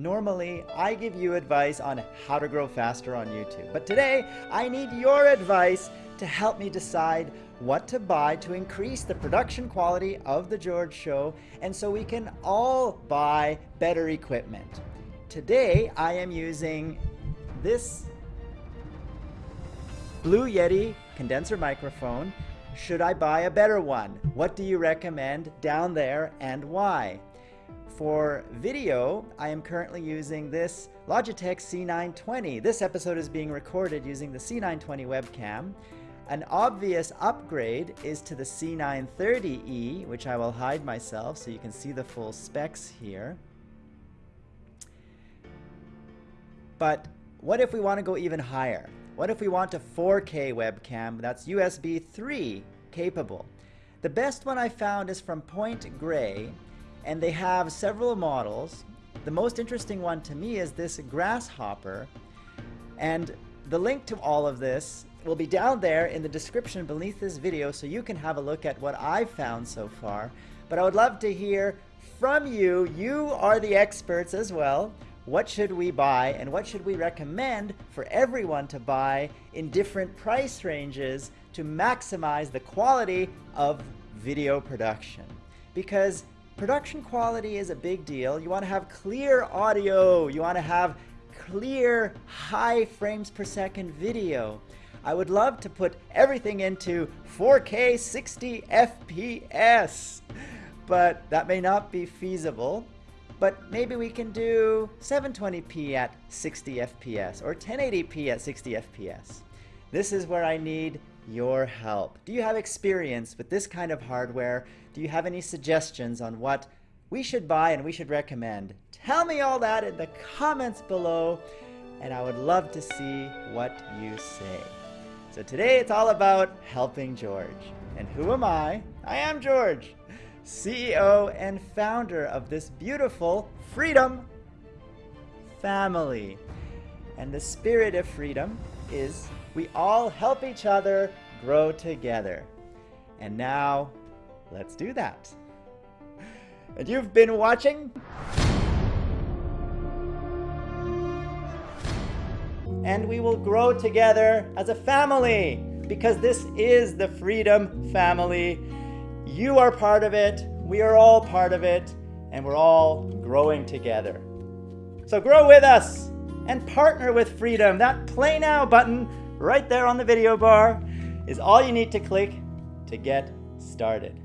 Normally, I give you advice on how to grow faster on YouTube, but today I need your advice to help me decide what to buy to increase the production quality of The George Show and so we can all buy better equipment. Today, I am using this Blue Yeti condenser microphone. Should I buy a better one? What do you recommend down there and why? For video, I am currently using this Logitech C920. This episode is being recorded using the C920 webcam. An obvious upgrade is to the C930E, which I will hide myself so you can see the full specs here. But what if we want to go even higher? What if we want a 4K webcam that's USB 3 capable? The best one I found is from Point Grey, and they have several models. The most interesting one to me is this Grasshopper, and the link to all of this will be down there in the description beneath this video so you can have a look at what I've found so far. But I would love to hear from you. You are the experts as well what should we buy and what should we recommend for everyone to buy in different price ranges to maximize the quality of video production. Because production quality is a big deal. You want to have clear audio. You want to have clear high frames per second video. I would love to put everything into 4K 60 FPS, but that may not be feasible but maybe we can do 720p at 60 FPS or 1080p at 60 FPS. This is where I need your help. Do you have experience with this kind of hardware? Do you have any suggestions on what we should buy and we should recommend? Tell me all that in the comments below and I would love to see what you say. So today it's all about helping George. And who am I? I am George. CEO and founder of this beautiful freedom family. And the spirit of freedom is we all help each other grow together. And now, let's do that. And you've been watching? And we will grow together as a family because this is the Freedom Family you are part of it, we are all part of it, and we're all growing together. So grow with us and partner with freedom. That play now button right there on the video bar is all you need to click to get started.